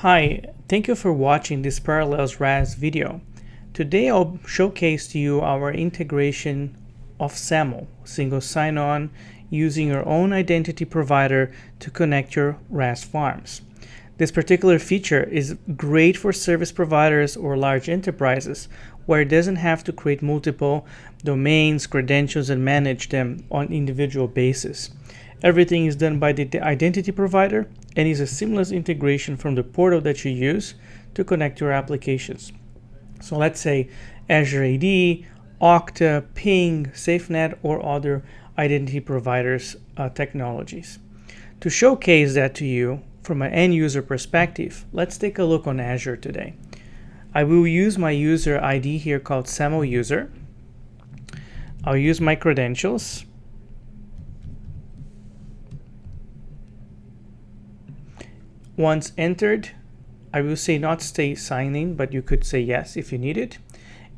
Hi, thank you for watching this Parallels RAS video. Today I'll showcase to you our integration of SAML, single sign-on, using your own identity provider to connect your RAS farms. This particular feature is great for service providers or large enterprises where it doesn't have to create multiple domains, credentials, and manage them on individual basis. Everything is done by the identity provider and is a seamless integration from the portal that you use to connect your applications. So let's say Azure AD, Okta, Ping, SafeNet, or other identity providers uh, technologies. To showcase that to you from an end user perspective, let's take a look on Azure today. I will use my user ID here called SAML user. I'll use my credentials Once entered, I will say not stay signing, but you could say yes if you need it.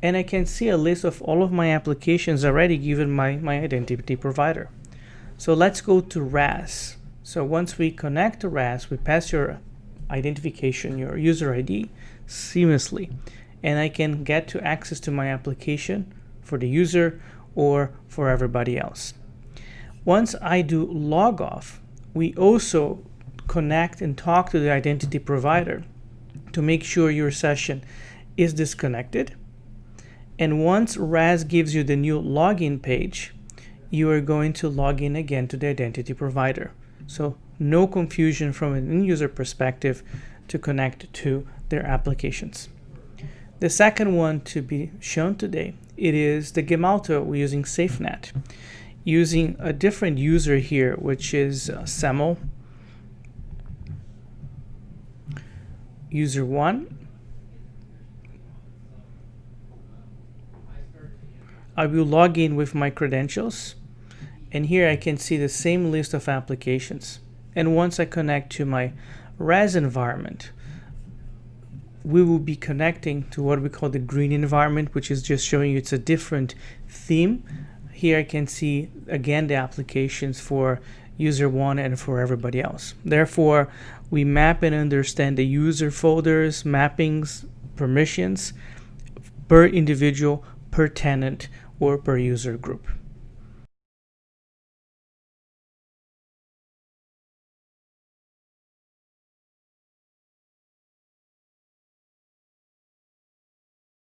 And I can see a list of all of my applications already given my, my identity provider. So let's go to RAS. So once we connect to RAS, we pass your identification, your user ID seamlessly. And I can get to access to my application for the user or for everybody else. Once I do log off, we also connect and talk to the identity provider to make sure your session is disconnected. And once RAS gives you the new login page, you are going to log in again to the identity provider. So no confusion from an end user perspective to connect to their applications. The second one to be shown today, it is the Gemalto using SafeNet. Using a different user here, which is uh, user 1 I will log in with my credentials and here I can see the same list of applications. And once I connect to my RAS environment we will be connecting to what we call the green environment which is just showing you it's a different theme. Here I can see again the applications for user one and for everybody else. Therefore, we map and understand the user folders, mappings, permissions per individual, per tenant, or per user group.